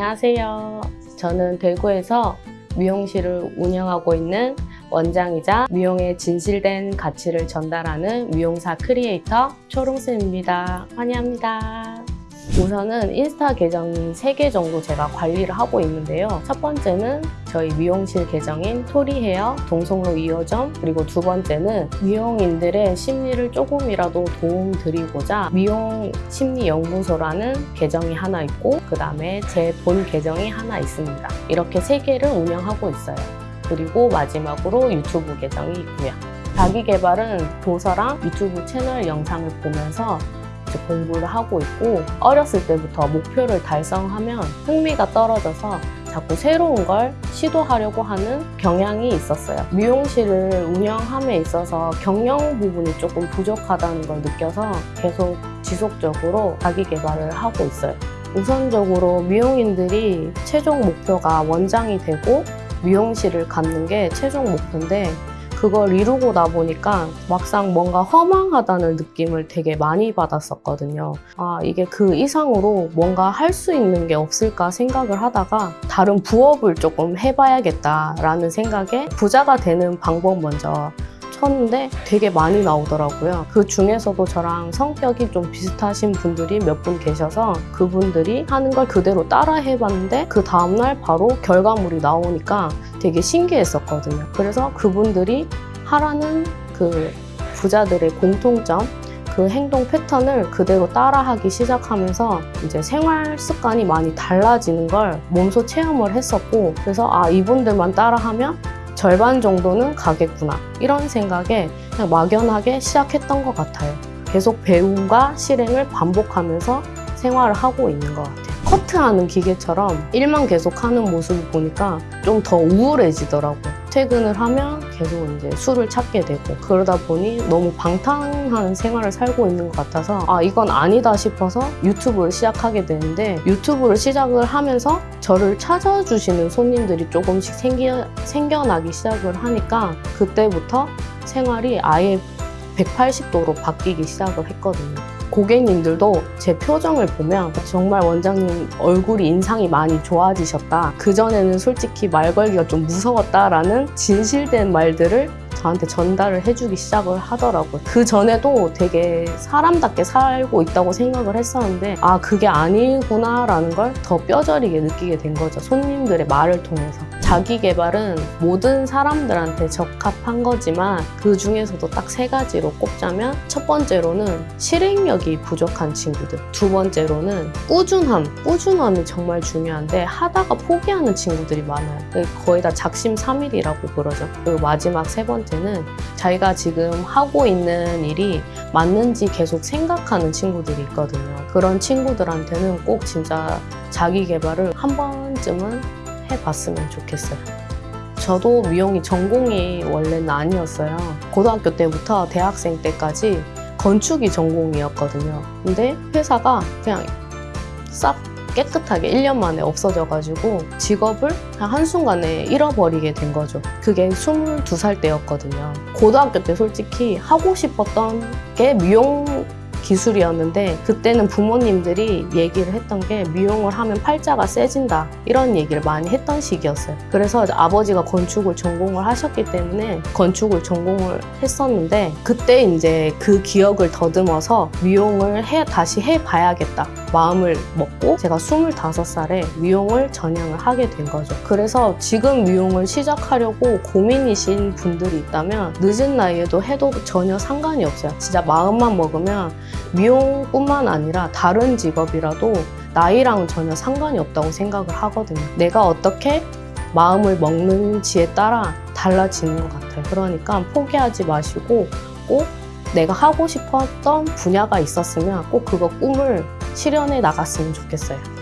안녕하세요. 저는 대구에서 미용실을 운영하고 있는 원장이자 미용의 진실된 가치를 전달하는 미용사 크리에이터 초롱쌤입니다. 환영합니다. 우선은 인스타 계정이 3개 정도 제가 관리를 하고 있는데요. 첫 번째는 저희 미용실 계정인 토리헤어 동성로 2호점 그리고 두 번째는 미용인들의 심리를 조금이라도 도움 드리고자 미용 심리 연구소라는 계정이 하나 있고 그 다음에 제 본 계정이 하나 있습니다. 이렇게 세 개를 운영하고 있어요. 그리고 마지막으로 유튜브 계정이 있고요. 자기 개발은 도서랑 유튜브 채널 영상을 보면서 이제 공부를 하고 있고 어렸을 때부터 목표를 달성하면 흥미가 떨어져서 자꾸 새로운 걸 시도하려고 하는 경향이 있었어요. 미용실을 운영함에 있어서 경영 부분이 조금 부족하다는 걸 느껴서 계속 지속적으로 자기 개발을 하고 있어요. 우선적으로 미용인들이 최종 목표가 원장이 되고 미용실을 갖는 게 최종 목표인데 그걸 이루고 나 보니까 막상 뭔가 허망하다는 느낌을 되게 많이 받았었거든요. 아, 이게 그 이상으로 뭔가 할 수 있는 게 없을까 생각을 하다가 다른 부업을 조금 해봐야겠다라는 생각에 부자가 되는 방법 먼저 쳤는데 되게 많이 나오더라고요. 그 중에서도 저랑 성격이 좀 비슷하신 분들이 몇 분 계셔서 그분들이 하는 걸 그대로 따라 해봤는데 그 다음날 바로 결과물이 나오니까 되게 신기했었거든요. 그래서 그분들이 하라는 그 부자들의 공통점 그 행동 패턴을 그대로 따라하기 시작하면서 이제 생활 습관이 많이 달라지는 걸 몸소 체험을 했었고 그래서 아 이분들만 따라하면 절반 정도는 가겠구나 이런 생각에 그냥 막연하게 시작했던 것 같아요. 계속 배움과 실행을 반복하면서 생활을 하고 있는 것 같아요. 커트하는 기계처럼 일만 계속 하는 모습을 보니까 좀 더 우울해지더라고요. 퇴근을 하면 계속 이제 술을 찾게 되고 그러다 보니 너무 방탕한 생활을 살고 있는 것 같아서 아 이건 아니다 싶어서 유튜브를 시작하게 되는데 유튜브를 시작을 하면서 저를 찾아주시는 손님들이 조금씩 생겨, 생겨나기 시작을 하니까 그때부터 생활이 아예 180도로 바뀌기 시작을 했거든요. 고객님들도 제 표정을 보면 정말 원장님 얼굴이 인상이 많이 좋아지셨다. 그전에는 솔직히 말 걸기가 좀 무서웠다라는 진실된 말들을 저한테 전달을 해주기 시작을 하더라고요. 그 전에도 되게 사람답게 살고 있다고 생각을 했었는데, 아, 그게 아니구나 라는 걸 더 뼈저리게 느끼게 된 거죠. 손님들의 말을 통해서. 자기 개발은 모든 사람들한테 적합한 거지만 그 중에서도 딱 세 가지로 꼽자면 첫 번째로는 실행력이 부족한 친구들 두 번째로는 꾸준함. 꾸준함이 정말 중요한데 하다가 포기하는 친구들이 많아요. 거의 다 작심삼일이라고 그러죠. 그리고 마지막 세 번째는 자기가 지금 하고 있는 일이 맞는지 계속 생각하는 친구들이 있거든요. 그런 친구들한테는 꼭 진짜 자기 개발을 한 번쯤은 해봤으면 좋겠어요. 저도 미용이 전공이 원래는 아니었어요. 고등학교 때부터 대학생 때까지 건축이 전공이었거든요. 근데 회사가 그냥 싹 깨끗하게 1년 만에 없어져가지고 직업을 한순간에 잃어버리게 된 거죠. 그게 22살 때였거든요. 고등학교 때 솔직히 하고 싶었던 게 미용 기술이었는데 그때는 부모님들이 얘기를 했던 게 미용을 하면 팔자가 세진다 이런 얘기를 많이 했던 시기였어요. 그래서 아버지가 건축을 전공을 하셨기 때문에 건축을 전공을 했었는데 그때 이제 그 기억을 더듬어서 미용을 해 다시 해봐야겠다 마음을 먹고 제가 25살에 미용을 전향을 하게 된 거죠. 그래서 지금 미용을 시작하려고 고민이신 분들이 있다면 늦은 나이에도 해도 전혀 상관이 없어요. 진짜 마음만 먹으면 미용뿐만 아니라 다른 직업이라도 나이랑은 전혀 상관이 없다고 생각을 하거든요. 내가 어떻게 마음을 먹는지에 따라 달라지는 것 같아요. 그러니까 포기하지 마시고 꼭 내가 하고 싶었던 분야가 있었으면 꼭 그거 꿈을 실현해 나갔으면 좋겠어요.